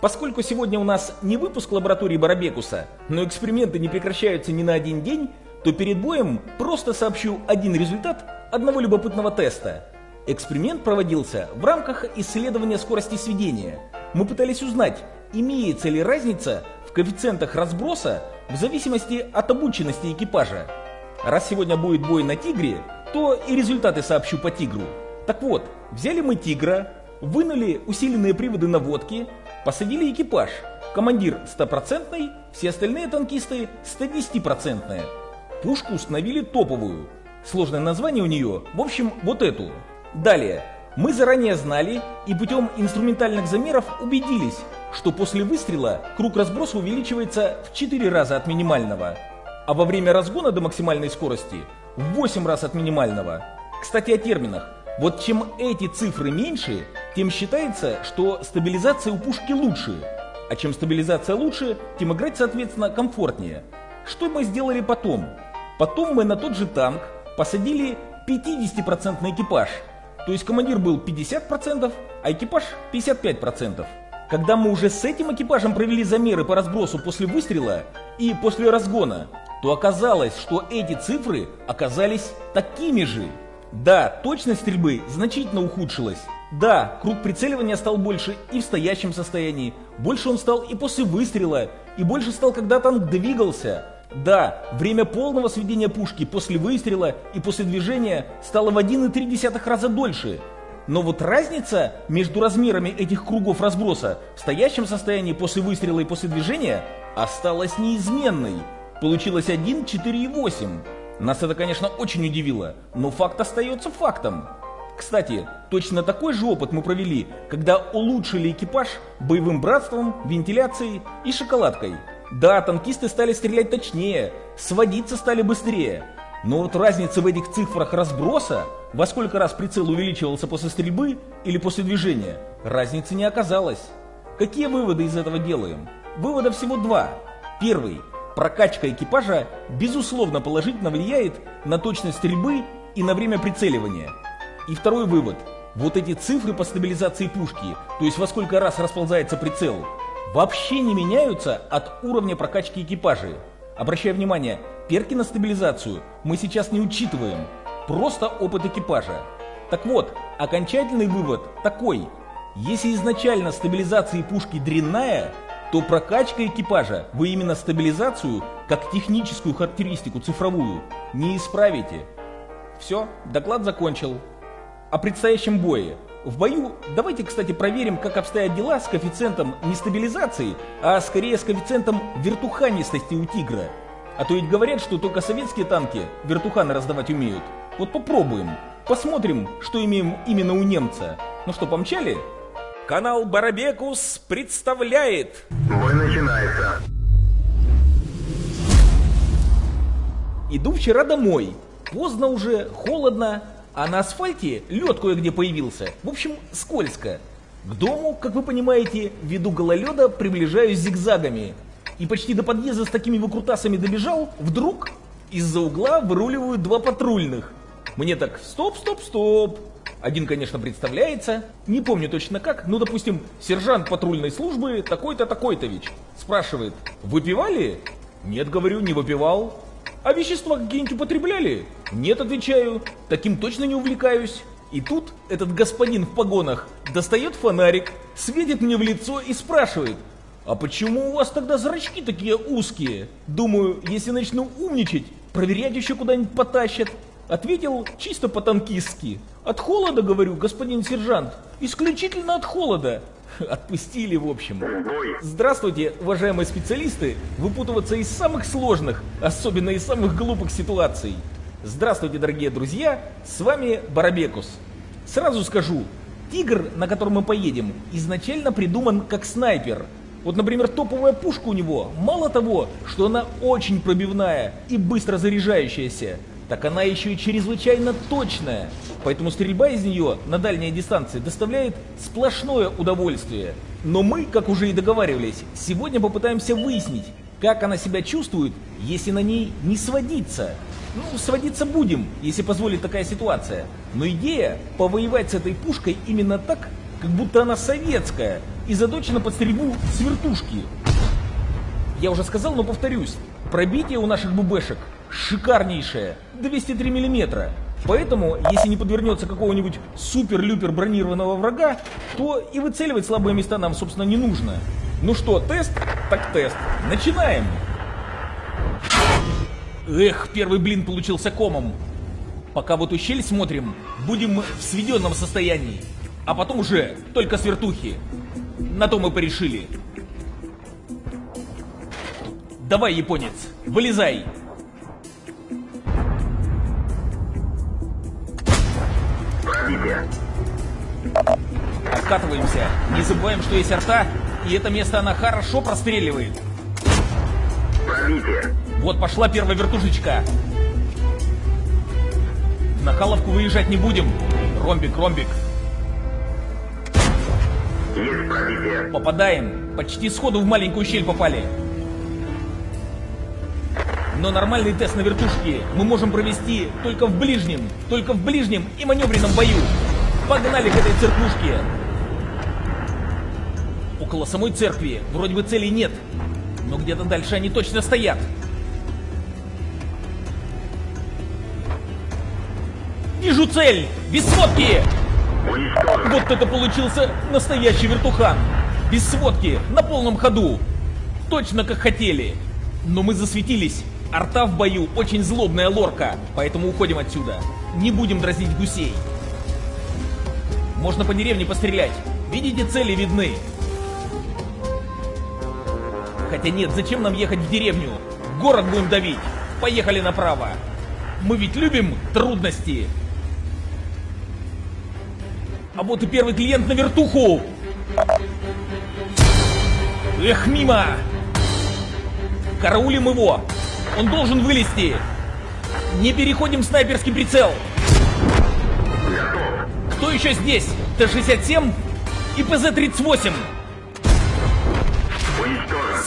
Поскольку сегодня у нас не выпуск лаборатории Барабекуса, но эксперименты не прекращаются ни на один день, то перед боем просто сообщу один результат одного любопытного теста. Эксперимент проводился в рамках исследования скорости сведения. Мы пытались узнать, имеется ли разница в коэффициентах разброса в зависимости от обученности экипажа. Раз сегодня будет бой на тигре, то и результаты сообщу по тигру. Так вот, взяли мы тигра, вынули усиленные приводы наводки, посадили экипаж. Командир 100%, все остальные танкисты 110%. Пушку установили топовую. Сложное название у нее, в общем, вот эту. Далее, мы заранее знали и путем инструментальных замеров убедились, что после выстрела круг разброса увеличивается в 4 раза от минимального, а во время разгона до максимальной скорости в 8 раз от минимального. Кстати, о терминах. Вот чем эти цифры меньше, тем считается, что стабилизация у пушки лучше. А чем стабилизация лучше, тем играть, соответственно, комфортнее. Что мы сделали потом? Потом мы на тот же танк посадили 50% экипаж. То есть командир был 50%, а экипаж 55%. Когда мы уже с этим экипажем провели замеры по разбросу после выстрела и после разгона, то оказалось, что эти цифры оказались такими же. Да, точность стрельбы значительно ухудшилась. Да, круг прицеливания стал больше и в стоящем состоянии. Больше он стал и после выстрела, и больше стал, когда танк двигался. Да, время полного сведения пушки после выстрела и после движения стало в 1,3 раза дольше. Но вот разница между размерами этих кругов разброса в стоящем состоянии после выстрела и после движения осталась неизменной. Получилось 1, 4 и 8. Нас это, конечно, очень удивило, но факт остается фактом. Кстати, точно такой же опыт мы провели, когда улучшили экипаж боевым братством, вентиляцией и шоколадкой. Да, танкисты стали стрелять точнее, сводиться стали быстрее. Но вот разница в этих цифрах разброса, во сколько раз прицел увеличивался после стрельбы или после движения, разницы не оказалось. Какие выводы из этого делаем? Вывода всего два. Первый. Прокачка экипажа безусловно положительно влияет на точность стрельбы и на время прицеливания. И второй вывод. Вот эти цифры по стабилизации пушки, то есть во сколько раз расползается прицел, вообще не меняются от уровня прокачки экипажей. Обращая внимание, перки на стабилизацию мы сейчас не учитываем, просто опыт экипажа. Так вот, окончательный вывод такой. Если изначально стабилизация пушки дрянная, то прокачка экипажа вы именно стабилизацию, как техническую характеристику цифровую, не исправите. Все, доклад закончил. О предстоящем бое. В бою давайте, кстати, проверим, как обстоят дела с коэффициентом не стабилизации, а скорее с коэффициентом вертуханистости у тигра. А то ведь говорят, что только советские танки вертуханы раздавать умеют. Вот попробуем. Посмотрим, что имеем именно у немца. Ну что, помчали? Канал Барабекус представляет... Бой начинается. Иду вчера домой. Поздно уже, холодно, а на асфальте лед кое-где появился. В общем, скользко. К дому, как вы понимаете, ввиду гололеда приближаюсь зигзагами. И почти до подъезда с такими выкрутасами добежал, вдруг из-за угла выруливают два патрульных. Мне так, стоп, стоп, стоп. Один, конечно, представляется, не помню точно как, ну, допустим, сержант патрульной службы такой-то, такой-то ведь. Спрашивает, выпивали? Нет, говорю, не выпивал. А вещества какие-нибудь употребляли? Нет, отвечаю, таким точно не увлекаюсь. И тут этот господин в погонах достает фонарик, светит мне в лицо и спрашивает, а почему у вас тогда зрачки такие узкие? Думаю, если начну умничать, проверять еще куда-нибудь потащат. Ответил чисто по-танкистски. От холода, говорю, господин сержант. Исключительно от холода. Отпустили, в общем. Здравствуйте, уважаемые специалисты. Выпутываться из самых сложных, особенно из самых глупых ситуаций. Здравствуйте, дорогие друзья. С вами Барабекус. Сразу скажу, тигр, на котором мы поедем, изначально придуман как снайпер. Вот, например, топовая пушка у него, мало того, что она очень пробивная и быстро заряжающаяся, так она еще и чрезвычайно точная. Поэтому стрельба из нее на дальней дистанции доставляет сплошное удовольствие. Но мы, как уже и договаривались, сегодня попытаемся выяснить, как она себя чувствует, если на ней не сводиться. Ну, сводиться будем, если позволит такая ситуация. Но идея повоевать с этой пушкой именно так, как будто она советская, и заточена под стрельбу с вертушки. Я уже сказал, но повторюсь, пробитие у наших ББшек шикарнейшее, 203 мм. Поэтому, если не подвернется какого-нибудь супер-люпер бронированного врага, то и выцеливать слабые места нам, собственно, не нужно. Ну что, тест? Так тест. Начинаем! Эх, первый блин получился комом. Пока в эту щель смотрим, будем в сведенном состоянии. А потом уже только с вертухи. На то мы порешили. Давай, японец, вылезай. Откатываемся. Не забываем, что есть арта, и это место она хорошо простреливает. Пробитие. Вот пошла первая вертушечка. На халовку выезжать не будем. Ромбик, ромбик. Есть пробитие. Попадаем. Почти сходу в маленькую щель попали. Но нормальный тест на вертушке мы можем провести только в ближнем, только в ближнем и маневренном бою. Погнали к этой церквушке. Около самой церкви вроде бы целей нет, но где-то дальше они точно стоят. Вижу цель! Без сводки! Вот это получился настоящий вертухан! Без сводки, на полном ходу! Точно как хотели! Но мы засветились. Арта в бою очень злобная лорка, поэтому уходим отсюда. Не будем дразнить гусей. Можно по деревне пострелять. Видите, цели видны. Хотя нет, зачем нам ехать в деревню? Город будем давить. Поехали направо. Мы ведь любим трудности. А вот и первый клиент на вертуху. Эх, мимо! Караулим его. Он должен вылезти. Не переходим снайперский прицел. Кто еще здесь? Т-67 и ПЗ-38.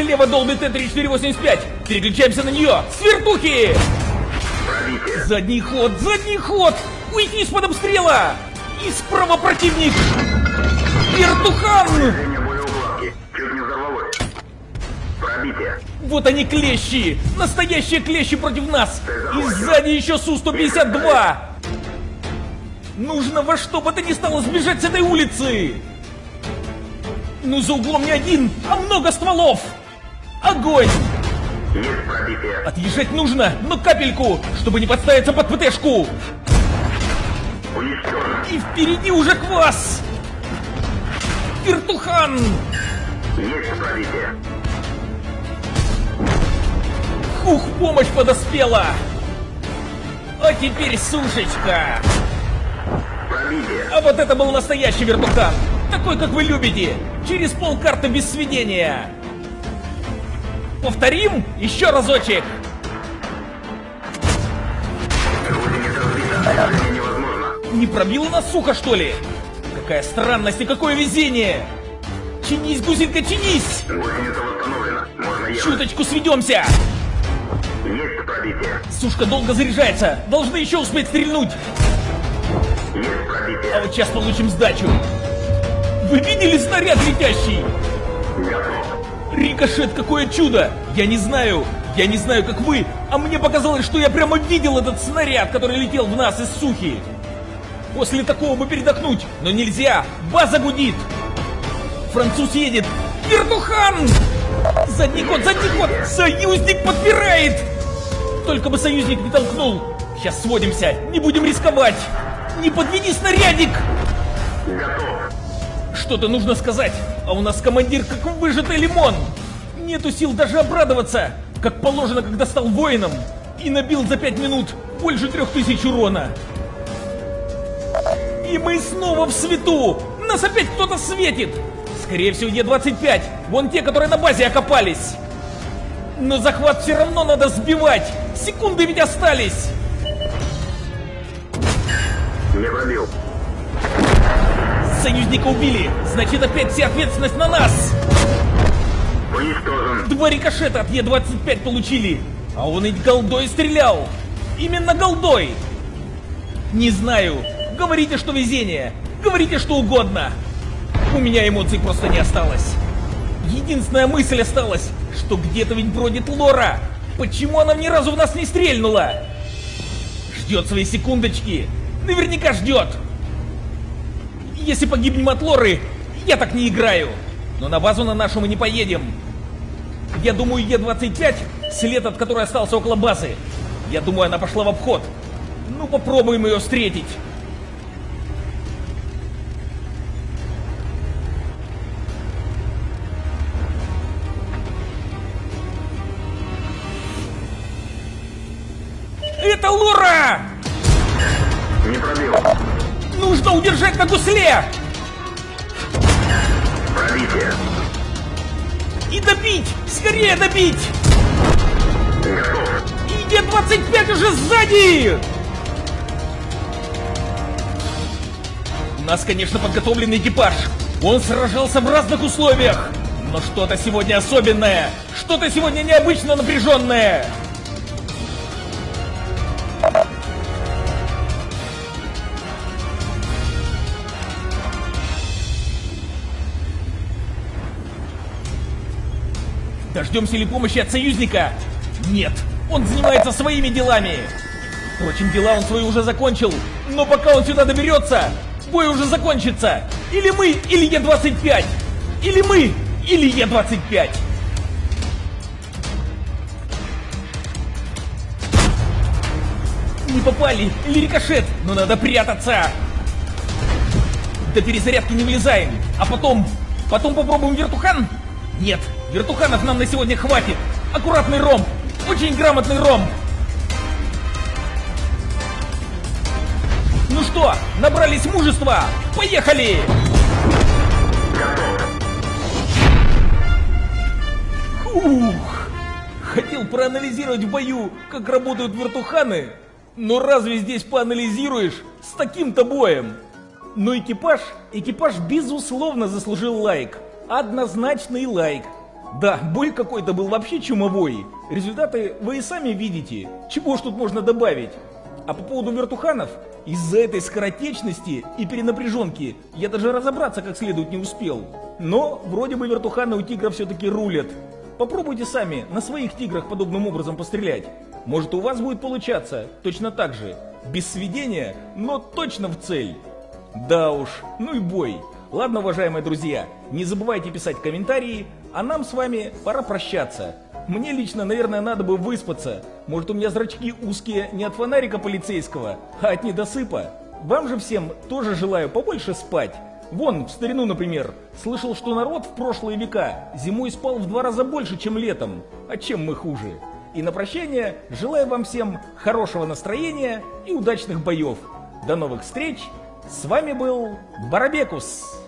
Слева долбит Т-3485. Переключаемся на нее. Пробитие. Задний ход, задний ход! Уйди из-под обстрела! И справа противник! Вертухан! Вот они клещи! Настоящие клещи против нас! И сзади еще Су-152! Нужно во что бы то ни стало сбежать с этой улицы! Ну за углом не один, а много стволов! Огонь! Есть пробитие. Отъезжать нужно, но капельку, чтобы не подставиться под ПТшку! Уничтожен. И впереди уже квас! Вертухан! Есть пробитие. Ух, помощь подоспела! А теперь сушечка! Пробитие. А вот это был настоящий вертухан! Такой, как вы любите! Через полкарты без сведения! Повторим? Еще разочек! Не пробила нас сухо, что ли? Какая странность и какое везение! Чинись, гусенька, чинись! Чуточку сведемся! Есть пробитие. Сушка долго заряжается! Должны еще успеть стрельнуть! Есть А пробитие. вот сейчас получим сдачу! Вы видели снаряд летящий? Готов. Рикошет, какое чудо! Я не знаю, я не знаю, как вы, а мне показалось, что я прямо видел этот снаряд, который летел в нас из сухи. После такого бы передохнуть, но нельзя, база гудит. Француз едет. Вертухан! Задний ход, задний ход! Союзник подпирает! Только бы союзник не толкнул. Сейчас сводимся, не будем рисковать. Не подведи снарядик! Готов. Что-то нужно сказать, а у нас командир как выжатый лимон. Нету сил даже обрадоваться, как положено, когда стал воином и набил за пять минут больше трех тысяч урона. И мы снова в свету! Нас опять кто-то светит! Скорее всего, Е-25, вон те, которые на базе окопались. Но захват все равно надо сбивать! Секунды ведь остались! Не пробил. Союзника убили! Значит, опять вся ответственность на нас! Уничтожен. Два рикошета от Е-25 получили, а он ведь голдой стрелял. Именно голдой. Не знаю. Говорите, что везение. Говорите, что угодно. У меня эмоций просто не осталось. Единственная мысль осталась, что где-то ведь бродит Лора. Почему она ни разу в нас не стрельнула? Ждет свои секундочки. Наверняка ждет. Если погибнем от Лоры, я так не играю. Но на базу на нашу мы не поедем. Я думаю, Е-25, след от которой остался около базы. Я думаю, она пошла в обход. Ну, попробуем ее встретить. Удержать на гусле! Пробитие. И добить! Скорее добить! И Е-25 уже сзади! У нас, конечно, подготовленный экипаж. Он сражался в разных условиях. Но что-то сегодня особенное. Что-то сегодня необычно напряженное. Дождемся ли помощи от союзника? Нет, он занимается своими делами. Впрочем, дела он свои уже закончил. Но пока он сюда доберется, бой уже закончится. Или мы, или Е-25. Или мы, или Е-25. Не попали, или рикошет, но надо прятаться. До перезарядки не влезаем, а потом, потом попробуем вертухан? Нет, вертуханов нам на сегодня хватит. Аккуратный ромб, очень грамотный ромб. Ну что, набрались мужества? Поехали! Ух! Хотел проанализировать в бою, как работают вертуханы, но разве здесь поанализируешь с таким-то боем? Но экипаж, экипаж безусловно заслужил лайк. Однозначный лайк. Да, бой какой-то был вообще чумовой. Результаты вы и сами видите. Чего ж тут можно добавить? А по поводу вертуханов, из-за этой скоротечности и перенапряженки я даже разобраться как следует не успел. Но вроде бы вертуханы у тигра все-таки рулят. Попробуйте сами на своих тиграх подобным образом пострелять. Может у вас будет получаться точно так же. Без сведения, но точно в цель. Да уж, ну и бой. Ладно, уважаемые друзья, не забывайте писать комментарии, а нам с вами пора прощаться. Мне лично, наверное, надо бы выспаться. Может, у меня зрачки узкие не от фонарика полицейского, а от недосыпа. Вам же всем тоже желаю побольше спать. Вон, в старину, например, слышал, что народ в прошлые века зимой спал в два раза больше, чем летом. А чем мы хуже? И на прощание желаю вам всем хорошего настроения и удачных боев. До новых встреч! С вами был Барабекус.